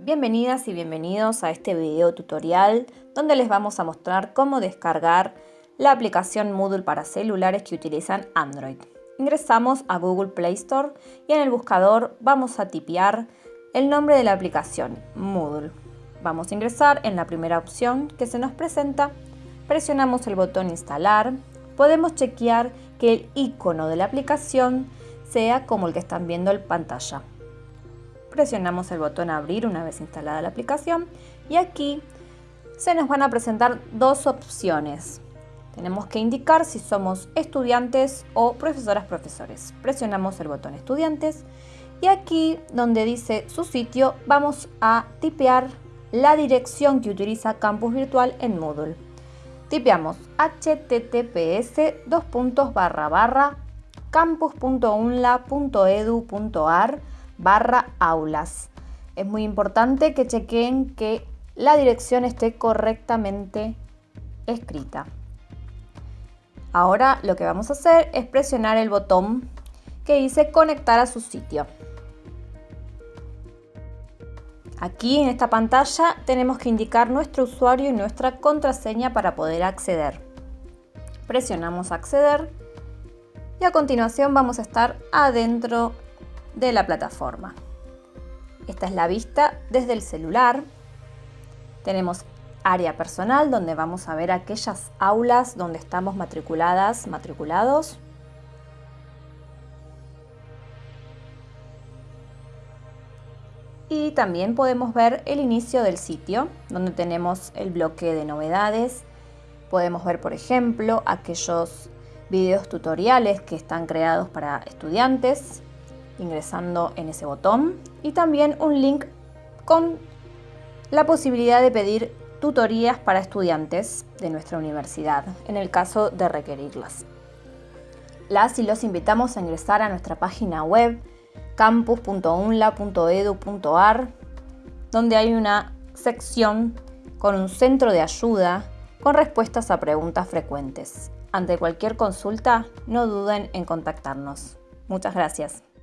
Bienvenidas y bienvenidos a este video tutorial donde les vamos a mostrar cómo descargar la aplicación Moodle para celulares que utilizan Android. Ingresamos a Google Play Store y en el buscador vamos a tipear el nombre de la aplicación, Moodle. Vamos a ingresar en la primera opción que se nos presenta, presionamos el botón instalar, podemos chequear que el icono de la aplicación sea como el que están viendo en pantalla presionamos el botón abrir una vez instalada la aplicación y aquí se nos van a presentar dos opciones. Tenemos que indicar si somos estudiantes o profesoras profesores. Presionamos el botón estudiantes y aquí donde dice su sitio vamos a tipear la dirección que utiliza Campus Virtual en Moodle. Tipeamos https campus.unla.edu.ar barra aulas. Es muy importante que chequeen que la dirección esté correctamente escrita. Ahora lo que vamos a hacer es presionar el botón que dice conectar a su sitio. Aquí en esta pantalla tenemos que indicar nuestro usuario y nuestra contraseña para poder acceder. Presionamos acceder y a continuación vamos a estar adentro de la plataforma. Esta es la vista desde el celular. Tenemos área personal donde vamos a ver aquellas aulas donde estamos matriculadas, matriculados. Y también podemos ver el inicio del sitio donde tenemos el bloque de novedades. Podemos ver, por ejemplo, aquellos videos tutoriales que están creados para estudiantes ingresando en ese botón y también un link con la posibilidad de pedir tutorías para estudiantes de nuestra universidad en el caso de requerirlas. Las y los invitamos a ingresar a nuestra página web campus.unla.edu.ar donde hay una sección con un centro de ayuda con respuestas a preguntas frecuentes. Ante cualquier consulta, no duden en contactarnos. Muchas gracias.